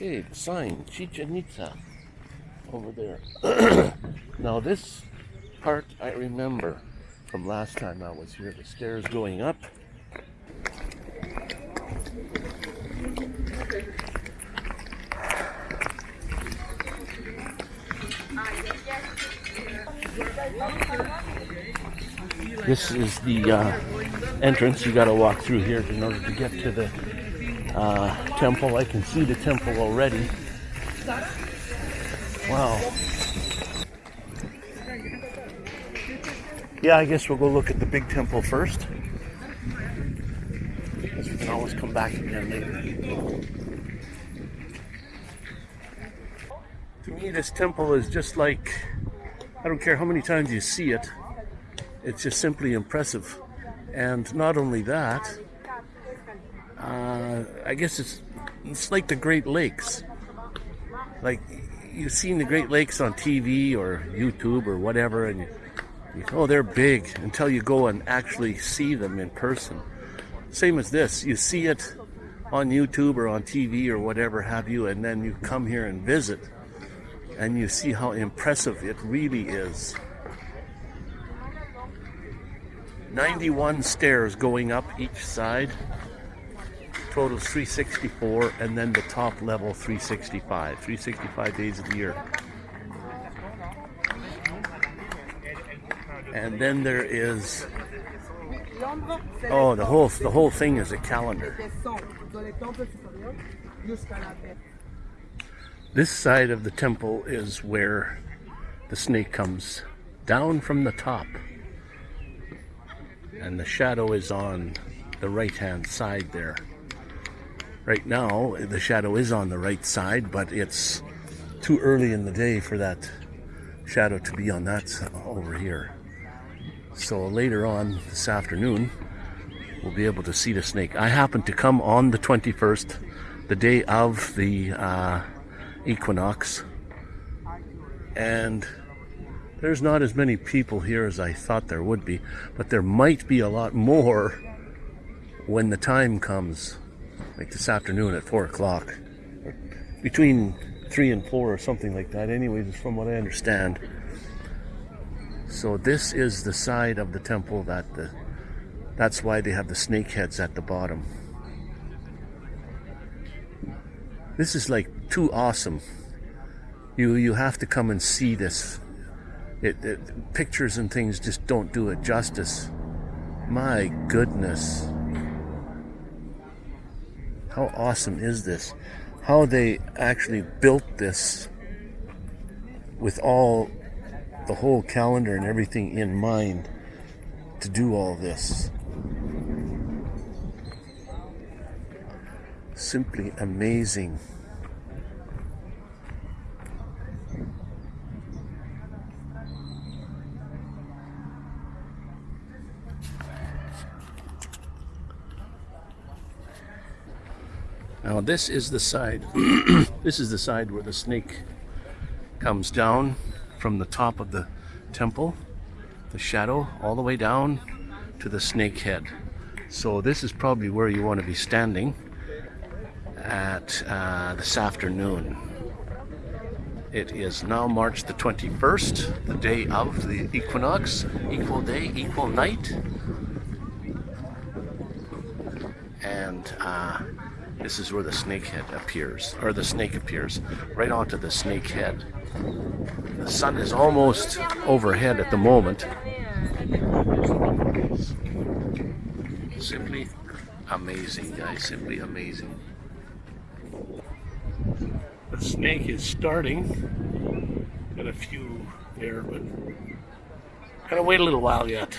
Okay, the sign, Chichen Itza, over there. now this part I remember from last time I was here. The stairs going up. This is the uh, entrance. You got to walk through here in order to get to the uh, temple. I can see the temple already. Wow. Yeah, I guess we'll go look at the big temple first. Because we can always come back again later. To me, this temple is just like, I don't care how many times you see it, it's just simply impressive. And not only that, uh, I guess it's it's like the Great Lakes. Like you've seen the Great Lakes on TV or YouTube or whatever, and you, you oh they're big until you go and actually see them in person. Same as this, you see it on YouTube or on TV or whatever have you, and then you come here and visit, and you see how impressive it really is. 91 stairs going up each side totals 364 and then the top level 365 365 days of the year. And then there is oh the whole the whole thing is a calendar. This side of the temple is where the snake comes down from the top. And the shadow is on the right hand side there right now the shadow is on the right side but it's too early in the day for that shadow to be on that over here. So later on this afternoon we'll be able to see the snake. I happened to come on the 21st the day of the uh, equinox. And there's not as many people here as I thought there would be but there might be a lot more when the time comes like this afternoon at four o'clock, between three and four or something like that. Anyways, from what I understand. So this is the side of the temple that the that's why they have the snake heads at the bottom. This is like too awesome. You you have to come and see this. It, it pictures and things just don't do it justice. My goodness. How awesome is this? How they actually built this with all the whole calendar and everything in mind to do all this. Simply amazing. Now this is the side, this is the side where the snake comes down from the top of the temple, the shadow, all the way down to the snake head. So this is probably where you want to be standing at uh, this afternoon. It is now March the 21st, the day of the equinox, equal day, equal night. And uh, this is where the snake head appears, or the snake appears, right onto the snake head. The sun is almost overhead at the moment. Simply amazing, guys, simply amazing. The snake is starting. Got a few there, but gotta wait a little while yet.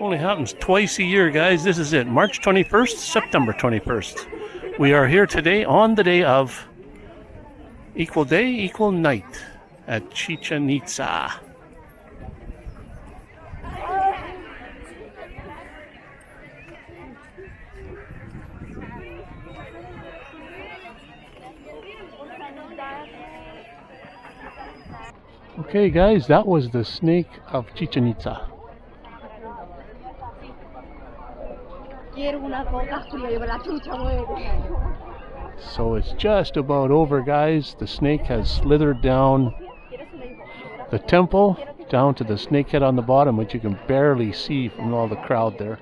Only happens twice a year, guys. This is it. March 21st, September 21st. We are here today on the day of equal day, equal night at Chichen Itza. Okay, guys, that was the snake of Chichen Itza. Quiero una coca fría, yo me la chucha muere. So it's just about over, guys. The snake has slithered down the temple down to the snakehead on the bottom, which you can barely see from all the crowd there.